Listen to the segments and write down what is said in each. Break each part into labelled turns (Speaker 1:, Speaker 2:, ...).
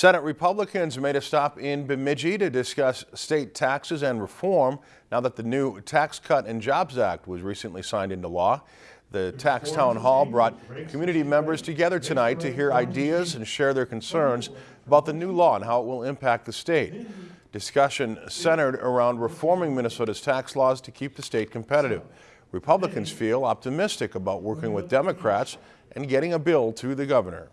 Speaker 1: Senate Republicans made a stop in Bemidji to discuss state taxes and reform now that the new Tax Cut and Jobs Act was recently signed into law. The Tax Town Hall brought community members together tonight to hear ideas and share their concerns about the new law and how it will impact the state. Discussion centered around reforming Minnesota's tax laws to keep the state competitive. Republicans feel optimistic about working with Democrats and getting a bill to the governor.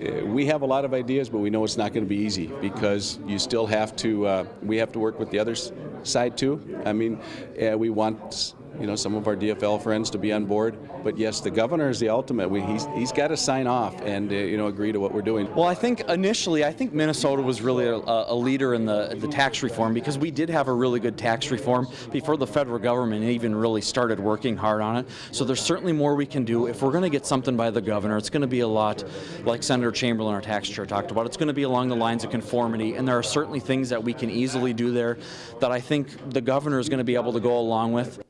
Speaker 2: Uh, we have a lot of ideas, but we know it's not going to be easy because you still have to. Uh, we have to work with the other side too. I mean, uh, we want you know some of our DFL friends to be on board, but yes, the governor is the ultimate. We, he's he's got to sign off and uh, you know agree to what we're doing.
Speaker 3: Well, I think initially, I think Minnesota was really a, a, leader in the the tax reform because we did have a really good tax reform before the federal government even really started working hard on it. So there's certainly more we can do. If we're going to get something by the governor, it's going to be a lot like Senator Chamberlain, our tax chair, talked about. It's going to be along the lines of conformity, and there are certainly things that we can easily do there that I think the governor is going to be able to go along with.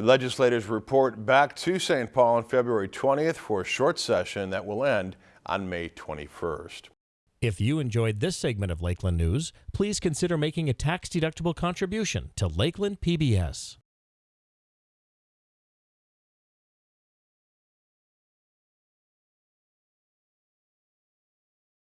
Speaker 1: Legislators report back to St. Paul on February 20th for a short session that will end on May 21st.
Speaker 4: If you enjoyed this segment of Lakeland News, please consider making a tax-deductible contribution to Lakeland PBS.